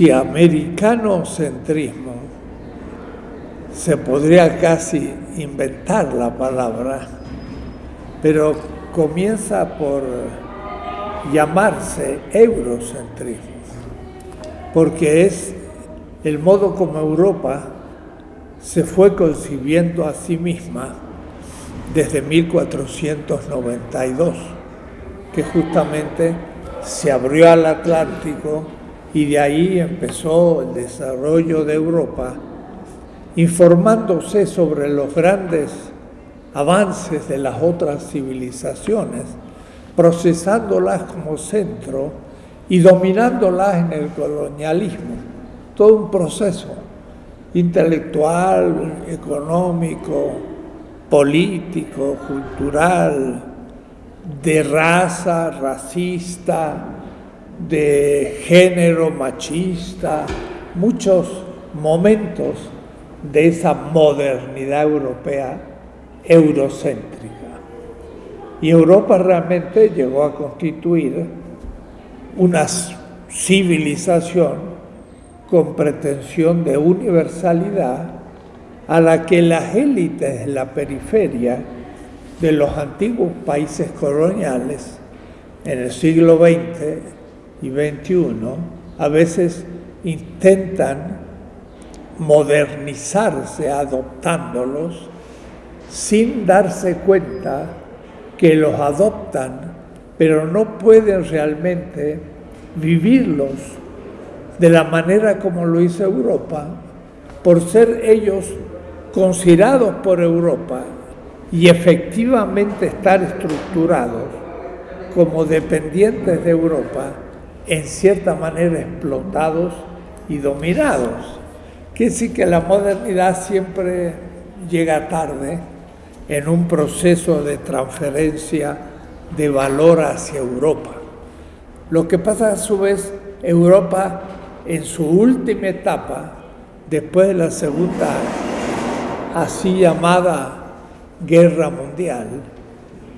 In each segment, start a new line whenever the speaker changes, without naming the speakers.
si americanocentrismo se podría casi inventar la palabra, pero comienza por llamarse eurocentrismo, porque es el modo como Europa se fue concibiendo a sí misma desde 1492, que justamente se abrió al Atlántico y de ahí empezó el desarrollo de Europa, informándose sobre los grandes avances de las otras civilizaciones, procesándolas como centro y dominándolas en el colonialismo. Todo un proceso intelectual, económico, político, cultural, de raza, racista, de género machista, muchos momentos de esa modernidad europea eurocéntrica. Y Europa realmente llegó a constituir una civilización con pretensión de universalidad a la que las élites de la periferia de los antiguos países coloniales en el siglo XX y XXI a veces intentan modernizarse adoptándolos sin darse cuenta que los adoptan, pero no pueden realmente vivirlos de la manera como lo hizo Europa, por ser ellos considerados por Europa y efectivamente estar estructurados como dependientes de Europa, en cierta manera explotados y dominados. Que sí que la modernidad siempre llega tarde en un proceso de transferencia de valor hacia Europa. Lo que pasa a su vez, Europa en su última etapa, después de la segunda así llamada guerra mundial,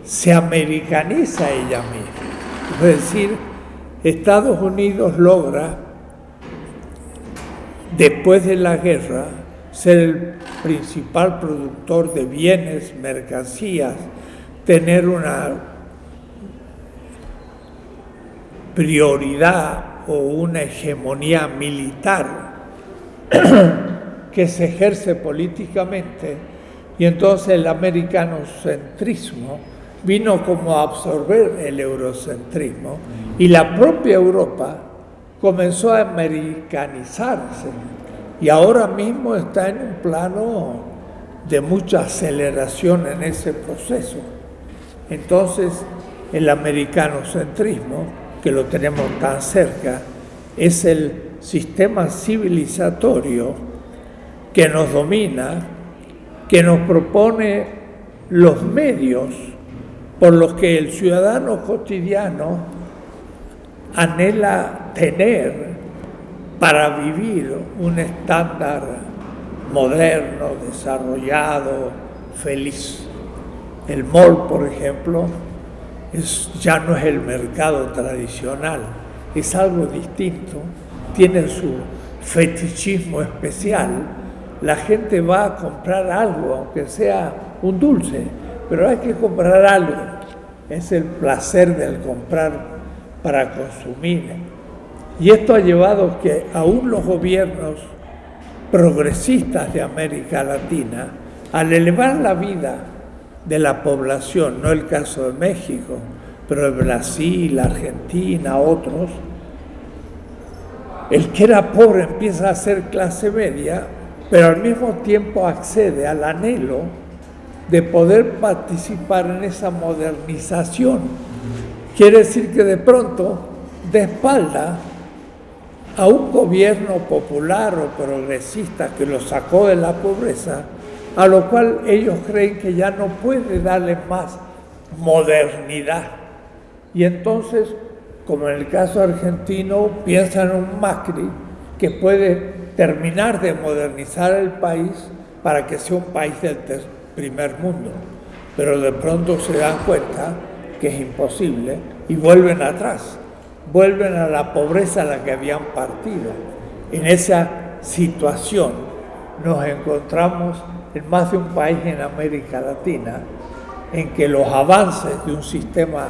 se americaniza ella misma. Es decir, Estados Unidos logra, después de la guerra, ser el principal productor de bienes, mercancías, tener una prioridad o una hegemonía militar que se ejerce políticamente. Y entonces el americanocentrismo vino como a absorber el eurocentrismo y la propia Europa comenzó a americanizarse y ahora mismo está en un plano de mucha aceleración en ese proceso. Entonces, el americanocentrismo, que lo tenemos tan cerca, es el sistema civilizatorio que nos domina, que nos propone los medios por los que el ciudadano cotidiano anhela tener para vivir un estándar moderno, desarrollado, feliz. El mall, por ejemplo, es, ya no es el mercado tradicional, es algo distinto, tiene su fetichismo especial. La gente va a comprar algo, aunque sea un dulce, pero hay que comprar algo. Es el placer del comprar para consumir. Y esto ha llevado que aún los gobiernos progresistas de América Latina, al elevar la vida de la población, no el caso de México, pero de Brasil, Argentina, otros, el que era pobre empieza a ser clase media, pero al mismo tiempo accede al anhelo de poder participar en esa modernización. Quiere decir que de pronto, de espalda, a un gobierno popular o progresista que lo sacó de la pobreza, a lo cual ellos creen que ya no puede darle más modernidad. Y entonces, como en el caso argentino, piensan en un Macri que puede terminar de modernizar el país para que sea un país del primer mundo. Pero de pronto se dan cuenta que es imposible y vuelven atrás vuelven a la pobreza a la que habían partido. En esa situación nos encontramos en más de un país en América Latina en que los avances de un sistema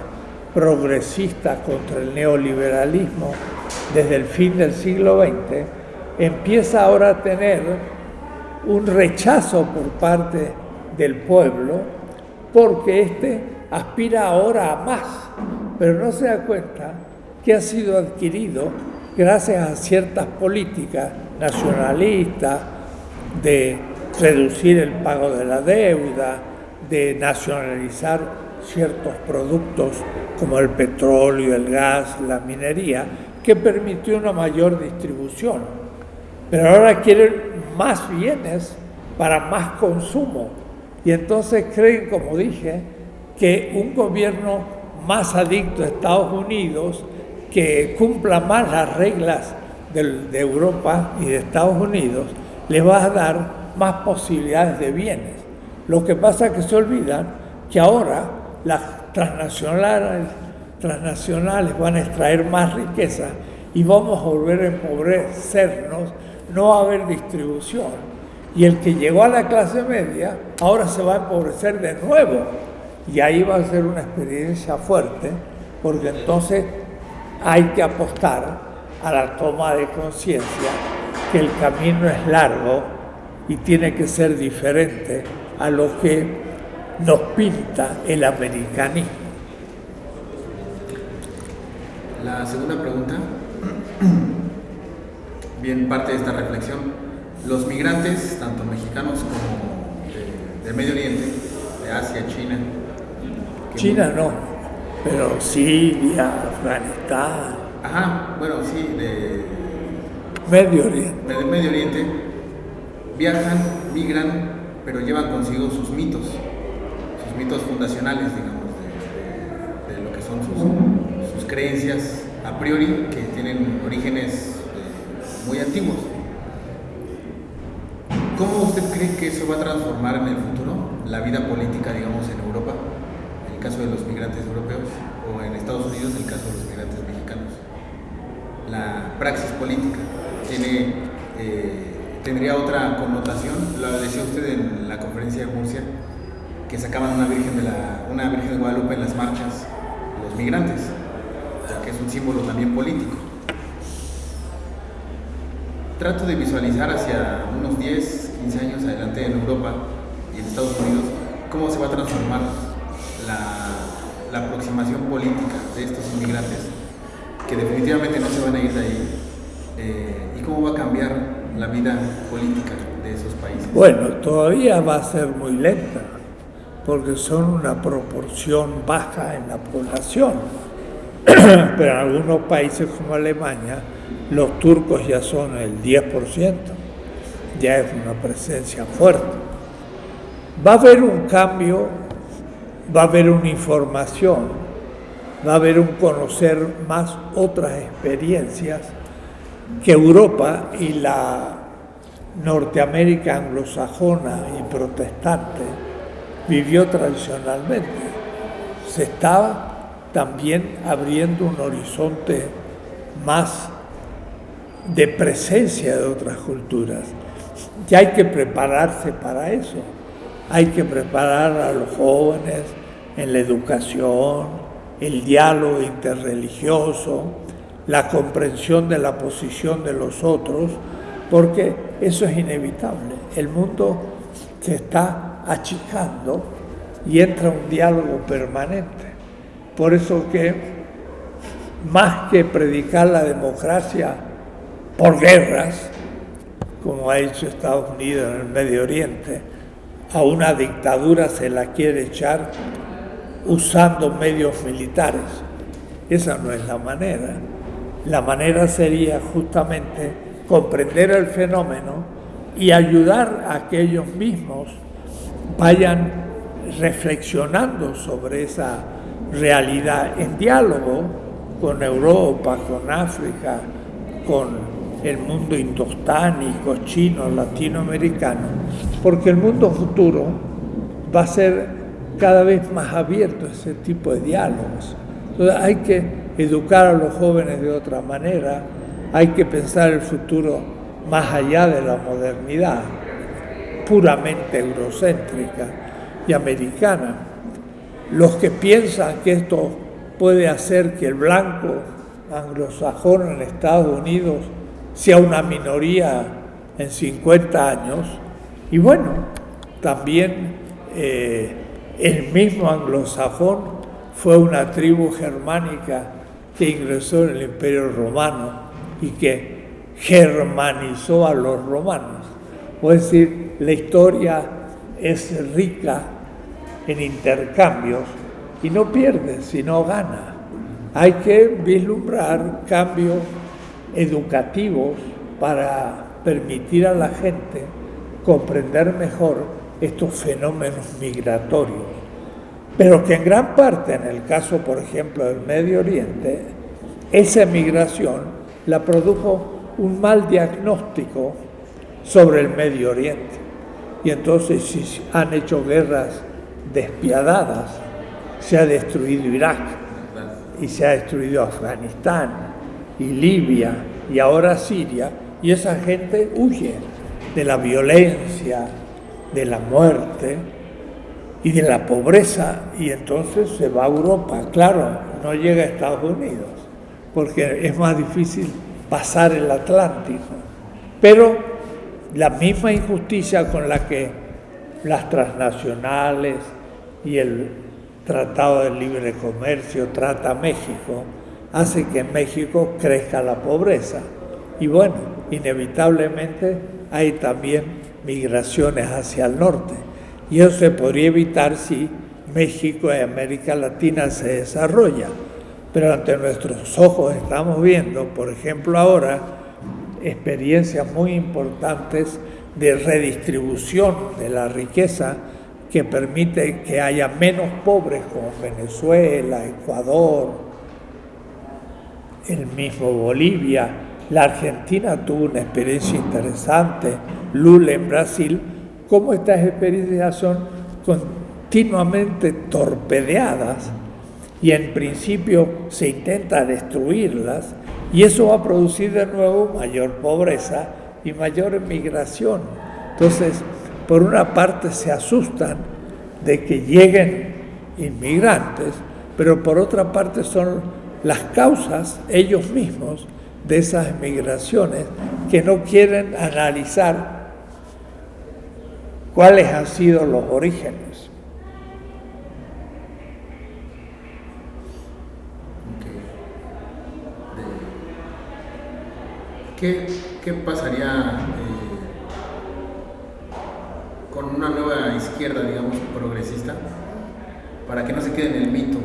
progresista contra el neoliberalismo desde el fin del siglo XX empieza ahora a tener un rechazo por parte del pueblo porque éste aspira ahora a más, pero no se da cuenta que ha sido adquirido gracias a ciertas políticas nacionalistas de reducir el pago de la deuda, de nacionalizar ciertos productos como el petróleo, el gas, la minería, que permitió una mayor distribución. Pero ahora quieren más bienes para más consumo. Y entonces creen, como dije, que un gobierno más adicto a Estados Unidos, que cumpla más las reglas de, Europa y de Estados Unidos, les va a dar más posibilidades de bienes. Lo que pasa es que se olvidan que ahora las transnacionales, transnacionales van a extraer más riqueza y vamos a volver a empobrecernos, no va a haber distribución. Y el que llegó a la clase media ahora se va a empobrecer de nuevo. Y ahí va a ser una experiencia fuerte, porque entonces hay que apostar a la toma de conciencia que el camino es largo y tiene que ser diferente a lo que nos pinta el americanismo.
La segunda pregunta, bien parte de esta reflexión, los migrantes, tanto mexicanos como de, Medio Oriente, de Asia, China.
China no, pero Siria, Afganistán.
Ajá, bueno, sí, de
Medio Oriente.
De Medio Oriente, viajan, migran, pero llevan consigo sus mitos, sus mitos fundacionales, digamos, de, lo que son sus, creencias a priori, que tienen orígenes eh, muy antiguos. ¿Cómo usted cree que eso va a transformar en el futuro la vida política, digamos, en Europa, caso de los migrantes europeos, o en Estados Unidos, el caso de los migrantes mexicanos? La praxis política tiene, eh, tendría otra connotación. Lo decía usted en la conferencia de Murcia, que sacaban una Virgen de, la, una virgen Guadalupe en las marchas, los migrantes, que es un símbolo también político. Trato de visualizar hacia unos 10, 15 años adelante en Europa y en Estados Unidos cómo se va a transformar la, aproximación política de estos inmigrantes, que definitivamente no se van a ir de ahí eh, y cómo va a cambiar la vida política de esos países?
Bueno, todavía va a ser muy lenta, porque son una proporción baja en la población. Pero en algunos países como Alemania, los turcos ya son el 10%, ya es una presencia fuerte. Va a haber un cambio, va a haber una información, va a haber un conocer más otras experiencias que Europa y la Norteamérica anglosajona y protestante vivió tradicionalmente. Se estaba también abriendo un horizonte más de presencia de otras culturas. Y hay que prepararse para eso. Hay que preparar a los jóvenes en la educación, el diálogo interreligioso, la comprensión de la posición de los otros, porque eso es inevitable. El mundo se está achicando y entra un diálogo permanente. Por eso que más que predicar la democracia por guerras, como ha hecho Estados Unidos en el Medio Oriente, a una dictadura se la quiere echar usando medios militares. Esa no es la manera. La manera sería justamente comprender el fenómeno y ayudar a que ellos mismos vayan reflexionando sobre esa realidad en diálogo con Europa, con África, con el mundo indostánico, chino, latinoamericano, porque el mundo futuro va a ser cada vez más abierto a ese tipo de diálogos. Entonces hay que educar a los jóvenes de otra manera, hay que pensar el futuro más allá de la modernidad, puramente eurocéntrica y americana. Los que piensan que esto puede hacer que el blanco anglosajón en Estados Unidos sea una minoría en 50 años, y bueno, también eh, el mismo anglosajón fue una tribu germánica que ingresó en el Imperio Romano y que germanizó a los romanos. Es decir, la historia es rica en intercambios y no pierde, sino gana. Hay que vislumbrar cambios educativos para permitir a la gente comprender mejor estos fenómenos migratorios. Pero que en gran parte, en el caso, por ejemplo, del Medio Oriente, esa migración la produjo un mal diagnóstico sobre el Medio Oriente. Y entonces si han hecho guerras despiadadas, se ha destruido Irak y se ha destruido Afganistán y Libia y ahora Siria, y esa gente huye de la violencia, de la muerte y de la pobreza, y entonces se va a Europa. Claro, no llega a Estados Unidos, porque es más difícil pasar el Atlántico. Pero la misma injusticia con la que las transnacionales y el Tratado de Libre Comercio trata a México, hace que en México crezca la pobreza. Y bueno, inevitablemente hay también migraciones hacia el norte. Y eso se podría evitar si México y América Latina se desarrolla. Pero ante nuestros ojos estamos viendo, por ejemplo ahora, experiencias muy importantes de redistribución de la riqueza que permite que haya menos pobres como Venezuela, Ecuador, el mismo Bolivia. La Argentina tuvo una experiencia interesante, Lula en Brasil, cómo estas experiencias son continuamente torpedeadas y en principio se intenta destruirlas y eso va a producir de nuevo mayor pobreza y mayor migración. Entonces, por una parte se asustan de que lleguen inmigrantes, pero por otra parte son las causas ellos mismos de esas migraciones que no quieren analizar cuáles han sido los orígenes.
¿Qué, pasaría eh, con una nueva izquierda, digamos, progresista, para que no se quede en el mito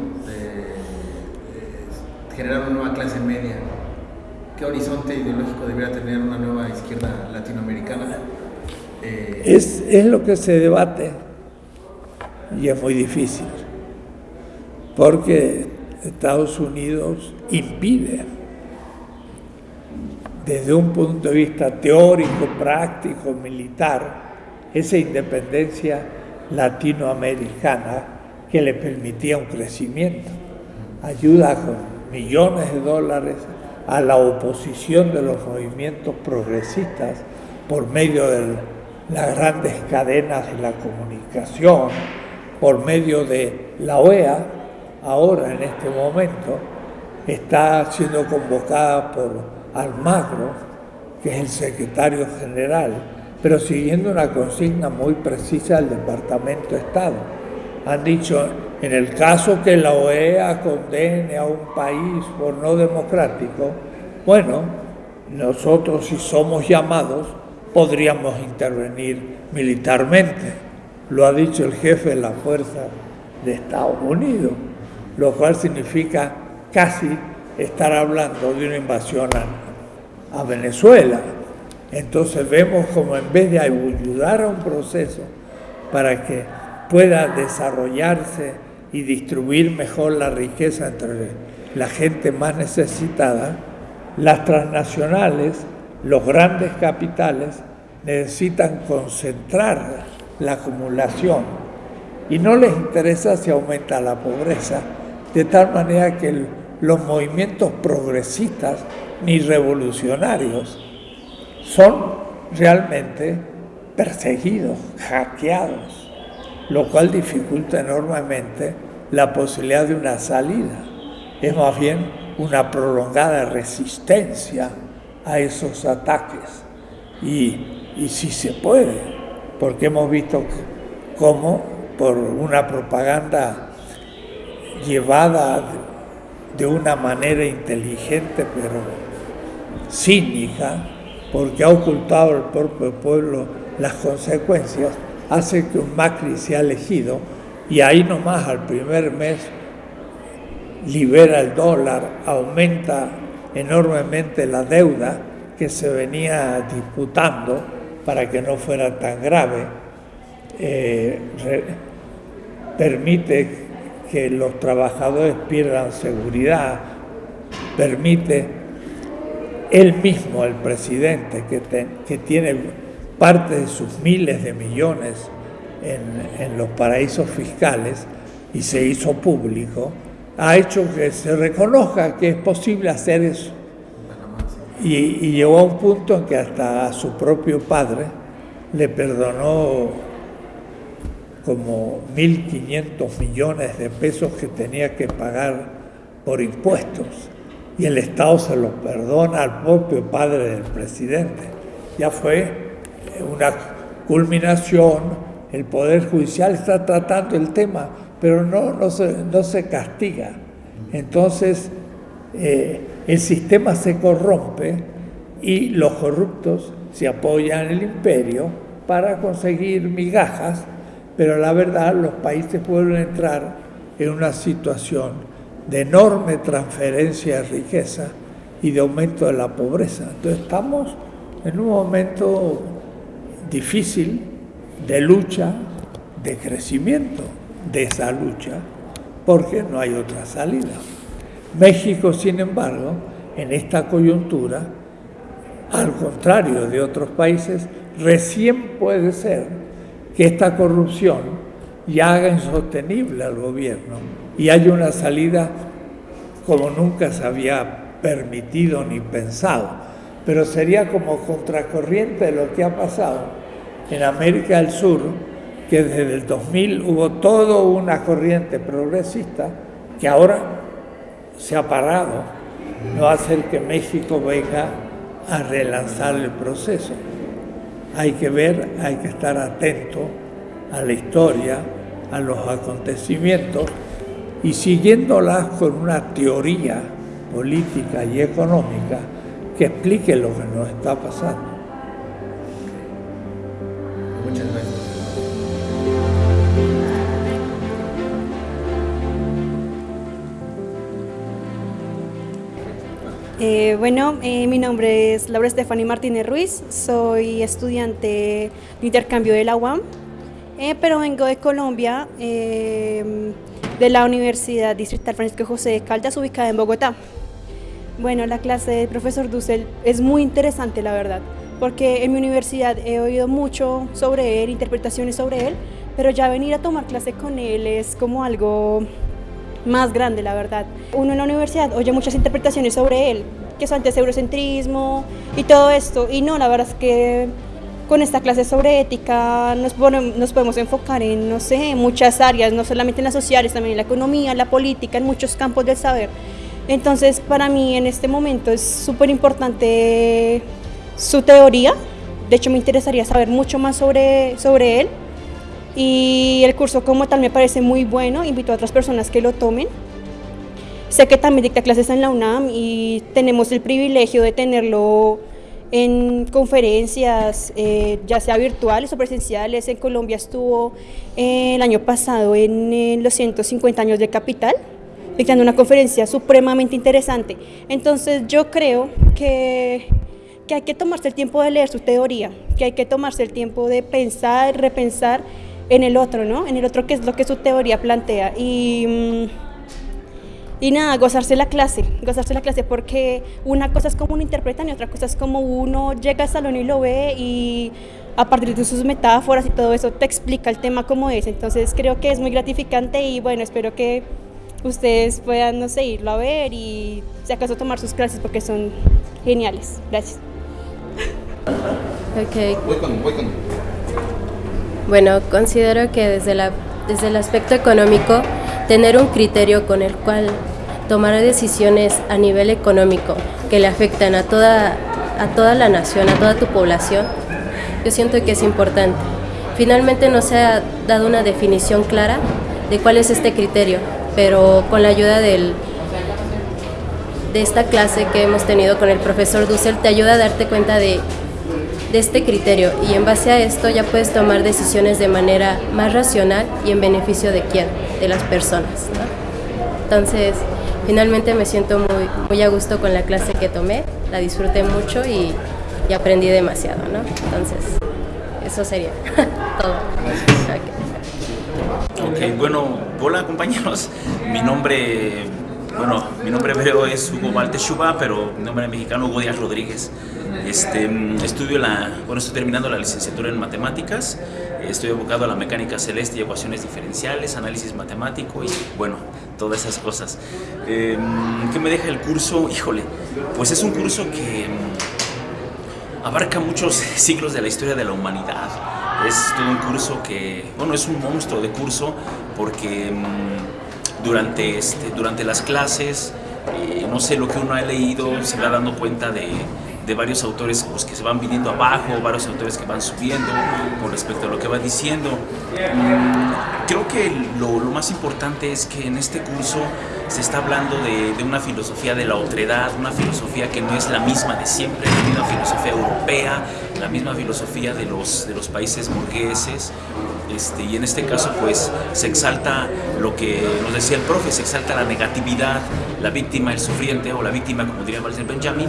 generar una nueva clase media? ¿Qué horizonte ideológico debería tener una nueva izquierda latinoamericana?
Eh, es, es lo que se debate y es muy difícil, porque Estados Unidos impide desde un punto de vista teórico, práctico, militar, esa independencia latinoamericana que le permitía un crecimiento. Ayuda con millones de dólares a la oposición de los movimientos progresistas por medio de las grandes cadenas de la comunicación, por medio de la OEA, ahora en este momento está siendo convocada por Almagro, que es el secretario general, pero siguiendo una consigna muy precisa del Departamento de Estado. Han dicho, en el caso que la OEA condene a un país por no democrático, bueno, nosotros si somos llamados podríamos intervenir militarmente. Lo ha dicho el jefe de la Fuerza de Estados Unidos, lo cual significa casi estar hablando de una invasión a, Venezuela. Entonces vemos como en vez de ayudar a un proceso para que pueda desarrollarse y distribuir mejor la riqueza entre la gente más necesitada, las transnacionales, los grandes capitales, necesitan concentrar la acumulación. Y no les interesa si aumenta la pobreza, de tal manera que los movimientos progresistas, ni revolucionarios, son realmente perseguidos, hackeados, lo cual dificulta enormemente la posibilidad de una salida. Es más bien una prolongada resistencia a esos ataques. Y, y si se puede, porque hemos visto cómo por una propaganda llevada de una manera inteligente pero cínica, porque ha ocultado al propio pueblo las consecuencias, hace que un Macri sea elegido y ahí nomás al primer mes libera el dólar, aumenta enormemente la deuda que se venía disputando para que no fuera tan grave, eh, permite que los trabajadores pierdan seguridad, permite él mismo, el presidente, que, que tiene parte de sus miles de millones en, en los paraísos fiscales y se hizo público, ha hecho que se reconozca que es posible hacer eso. Y, y, llegó a un punto en que hasta a su propio padre le perdonó como 1.500 millones de pesos que tenía que pagar por impuestos. Y el Estado se los perdona al propio padre del presidente. Ya fue una culminación, el Poder Judicial está tratando el tema pero no, no, se, no se castiga. Entonces, eh, el sistema se corrompe y los corruptos se apoyan en el imperio para conseguir migajas, pero la verdad los países pueden entrar en una situación de enorme transferencia de riqueza y de aumento de la pobreza. Entonces estamos en un momento difícil de lucha, de crecimiento de esa lucha porque no hay otra salida. México, sin embargo, en esta coyuntura, al contrario de otros países, recién puede ser que esta corrupción ya haga insostenible al gobierno y haya una salida como nunca se había permitido ni pensado. Pero sería como contracorriente de lo que ha pasado en América del Sur, que desde el 2000 hubo toda una corriente progresista que ahora se ha parado, no hacer que México venga a relanzar el proceso. Hay que ver, hay que estar atento a la historia, a los acontecimientos y siguiéndolas con una teoría política y económica que explique lo que nos está pasando.
Eh, bueno, eh, mi nombre es Laura Estefani Martínez Ruiz, soy estudiante de intercambio de la UAM, eh, pero vengo de Colombia, de la Universidad Distrital Francisco José de Caldas, ubicada en Bogotá. Bueno, la clase del profesor Dussel es muy interesante, la verdad, porque en mi universidad he oído mucho sobre él, interpretaciones sobre él, pero ya venir a tomar clase con él es como algo más grande, la verdad. Uno en la universidad oye muchas interpretaciones sobre él, que son antes eurocentrismo y todo esto, y no, la verdad es que con esta clase sobre ética nos, podemos enfocar en, no sé, muchas áreas, no solamente en las sociales, también en la economía, en la política, en muchos campos del saber. Entonces, para mí en este momento es súper importante su teoría, de hecho me interesaría saber mucho más sobre, sobre él y el curso como tal me parece muy bueno, invito a otras personas que lo tomen. Sé que también dicta clases en la UNAM y tenemos el privilegio de tenerlo en conferencias, eh, ya sea virtuales o presenciales. En Colombia estuvo eh, el año pasado en, los 150 años de Capital, dictando una conferencia supremamente interesante. Entonces yo creo que, que hay que tomarse el tiempo de leer su teoría, que hay que tomarse el tiempo de pensar, repensar en el otro, ¿no? En el otro que es lo que su teoría plantea. Y, mm, y nada, gozarse la clase, gozarse la clase, porque una cosa es como uno interpreta y otra cosa es como uno llega al salón y lo ve y a partir de sus metáforas y todo eso te explica el tema como es. Entonces creo que es muy gratificante y bueno, espero que ustedes puedan, no sé, irlo a ver y si acaso tomar sus clases porque son geniales. Gracias.
Ok.
Voy con, voy con.
Bueno, considero que desde, la, desde el aspecto económico, tener un criterio con el cual tomar decisiones a nivel económico que le afectan a toda, a toda la nación, a toda tu población, yo siento que es importante. Finalmente no se ha dado una definición clara de cuál es este criterio, pero con la ayuda del, de esta clase que hemos tenido con el profesor Dussel te ayuda a darte cuenta de, de este criterio y en base a esto ya puedes tomar decisiones de manera más racional y en beneficio de quién, de las personas. ¿no? Entonces, finalmente me siento muy, muy a gusto con la clase que tomé, la disfruté mucho y, y aprendí demasiado, ¿no? Entonces, eso sería todo. Okay.
Ok, bueno, hola compañeros, mi nombre, bueno, mi nombre hebreo es Hugo Valteshuba, pero mi nombre mexicano Hugo Díaz Rodríguez. Este, estudio la, bueno, estoy terminando la licenciatura en matemáticas, estoy abocado a la mecánica celeste y ecuaciones diferenciales, análisis matemático y bueno, todas esas cosas. Eh, ¿Qué me deja el curso? Híjole, pues es un curso que abarca muchos siglos de la historia de la humanidad. Es todo un curso que, bueno, es un monstruo de curso porque mmm, durante, este, durante las clases, eh, no sé, lo que uno ha leído, se va dando cuenta de, de varios autores pues, que se van viniendo abajo, varios autores que van subiendo con respecto a lo que va diciendo. Creo que lo, lo, más importante es que en este curso se está hablando de, de, una filosofía de la otredad, una filosofía que no es la misma de siempre, la misma filosofía europea, la misma filosofía de los, de los países burgueses. Este, y en este caso pues se exalta lo que nos decía el profe, se exalta la negatividad, la víctima, el sufriente o la víctima como diría Walter Benjamin.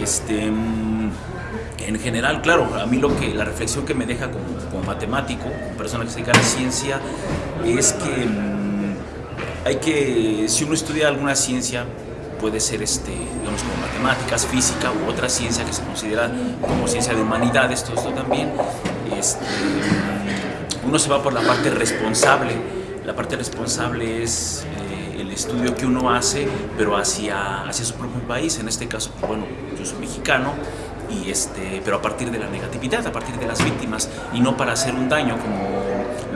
Este, en general, claro, a mí lo que la reflexión que me deja como, matemático, como persona que se dedica a la ciencia, es que mmm, hay que, si uno estudia alguna ciencia, puede ser este, digamos, como matemáticas, física u otra ciencia que se considera como ciencia de humanidades, todo esto también, este, uno se va por la parte responsable. La parte responsable es eh, el estudio que uno hace, pero hacia, hacia su propio país. En este caso, pues, bueno, yo soy mexicano, y este, pero a partir de la negatividad, a partir de las víctimas, y no para hacer un daño como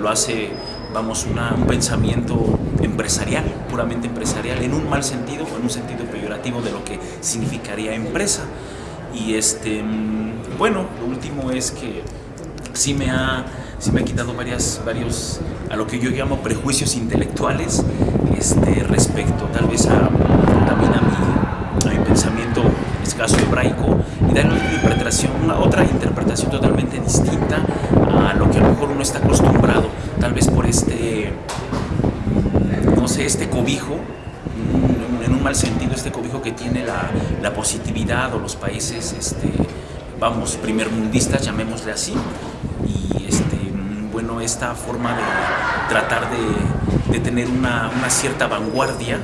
lo hace, vamos, una, un pensamiento empresarial, puramente empresarial, en un mal sentido o en un sentido peyorativo de lo que significaría empresa. Y este, bueno, lo último es que sí me ha sí me ha quitado varias, varios, a lo que yo llamo prejuicios intelectuales este, respecto tal vez a, también a mi, a mi pensamiento escaso hebraico y darle una interpretación, una otra interpretación totalmente distinta a lo que a lo mejor uno está acostumbrado, tal vez por este, no sé, este cobijo, en un mal sentido, este cobijo que tiene la, la positividad o los países, este, vamos, primermundistas, llamémosle así, este, bueno, esta forma de tratar de, de tener una, una, cierta vanguardia,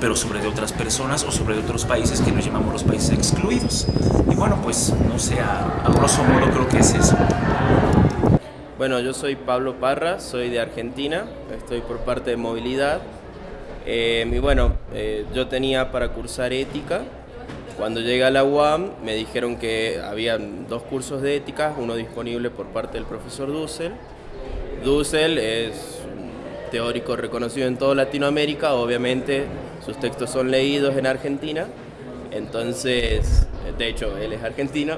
pero sobre de otras personas o sobre de otros países que nos llamamos los países excluidos. Y bueno, pues no sé, a, a grosso modo creo que es eso.
Bueno, yo soy Pablo Parra, soy de Argentina, estoy por parte de movilidad. Eh, y bueno, eh, yo tenía para cursar ética, cuando llegué a la UAM me dijeron que había dos cursos de ética, uno disponible por parte del profesor Dussel. Dussel es un teórico reconocido en toda Latinoamérica, obviamente sus textos son leídos en Argentina, entonces, de hecho, él es argentino,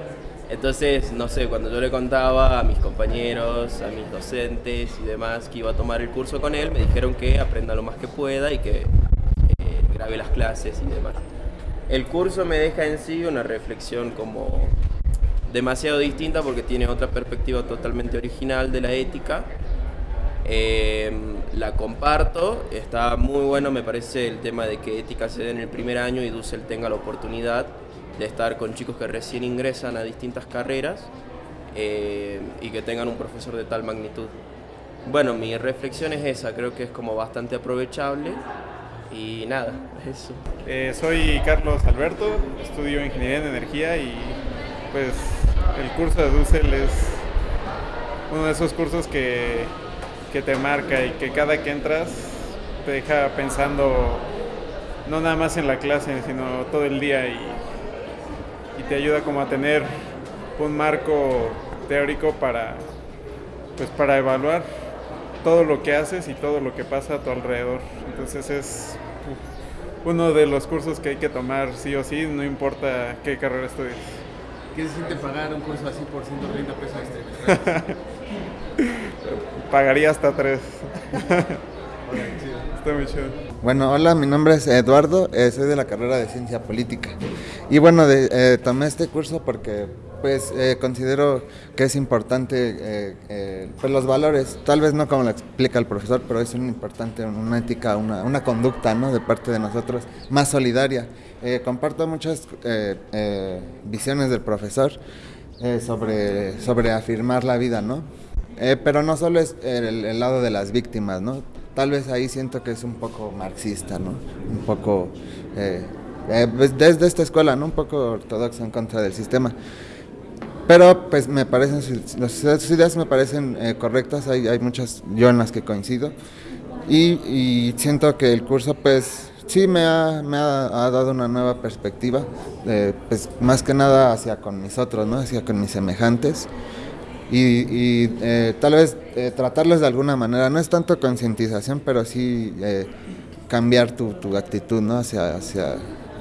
entonces, no sé, cuando yo le contaba a mis compañeros, a mis docentes y demás que iba a tomar el curso con él, me dijeron que aprenda lo más que pueda y que eh, grabe las clases y demás. El curso me deja en sí una reflexión como demasiado distinta porque tiene otra perspectiva totalmente original de la ética. Eh, la comparto, está muy bueno, me parece el tema de que ética se dé en el primer año y Dussel tenga la oportunidad de estar con chicos que recién ingresan a distintas carreras eh, y que tengan un profesor de tal magnitud. Bueno, mi reflexión es esa, creo que es como bastante aprovechable y nada, eso.
Eh, soy Carlos Alberto, estudio Ingeniería en Energía y pues el curso de Dussel es uno de esos cursos que, que te marca y que cada que entras te deja pensando no nada más en la clase, sino todo el día y, y te ayuda como a tener un marco teórico para, pues para evaluar todo lo que haces y todo lo que pasa a tu alrededor. Entonces es uno de los cursos que hay que tomar sí o sí, no importa qué carrera estudies.
¿Qué se siente pagar un curso así por 130 pesos extra?
Pagaría hasta tres. Está muy chido.
Bueno, hola, mi nombre es Eduardo, eh, soy de la carrera de Ciencia Política. Y bueno, de, eh, tomé este curso porque pues eh, considero que es importante eh, eh, pues los valores, tal vez no como lo explica el profesor, pero es un importante una ética, una, una conducta ¿no? de parte de nosotros más solidaria. Eh, comparto muchas eh, eh, visiones del profesor eh, sobre, sobre afirmar la vida, ¿no? Eh, pero no solo es el, el lado de las víctimas, ¿no? Tal vez ahí siento que es un poco marxista, ¿no? Un poco, eh, eh, pues, desde esta escuela, ¿no? Un poco ortodoxo en contra del sistema. Pero pues me parecen, sus ideas me parecen eh, correctas, hay, hay muchas yo en las que coincido. Y, y siento que el curso pues sí me ha, me ha, ha dado una nueva perspectiva, eh, pues más que nada hacia con mis otros, ¿no? Hacia con mis semejantes. Y, y, eh, tal vez eh, tratarlos de alguna manera, no es tanto concientización, pero sí eh, cambiar tu, tu actitud ¿no? hacia, hacia,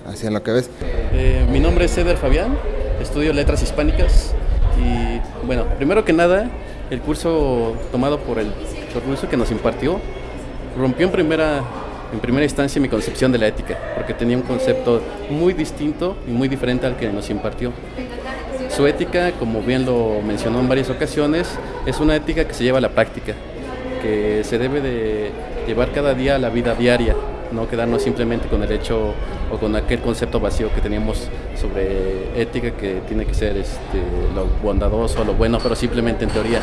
hacia lo que ves.
Eh, mi nombre es Eder Fabián, estudio letras hispánicas y bueno, primero que nada, el curso tomado por el profesor que nos impartió rompió en primera, en primera instancia mi concepción de la ética, porque tenía un concepto muy distinto y muy diferente al que nos impartió. Su ética, como bien lo mencionó en varias ocasiones, es una ética que se lleva a la práctica, que se debe de llevar cada día a la vida diaria, no quedarnos simplemente con el hecho o con aquel concepto vacío que teníamos sobre ética que tiene que ser este, lo bondadoso, lo bueno, pero simplemente en teoría.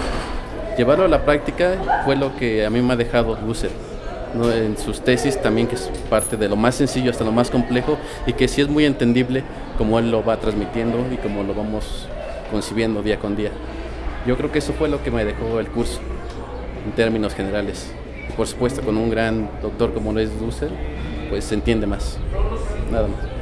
Llevarlo a la práctica fue lo que a mí me ha dejado Lucer. ¿No? en sus tesis también que es parte de lo más sencillo hasta lo más complejo y que sí es muy entendible como él lo va transmitiendo y como lo vamos concibiendo día con día. Yo creo que eso fue lo que me dejó el curso en términos generales. Por supuesto con un gran doctor como lo es Dussel, pues se entiende más. Nada más.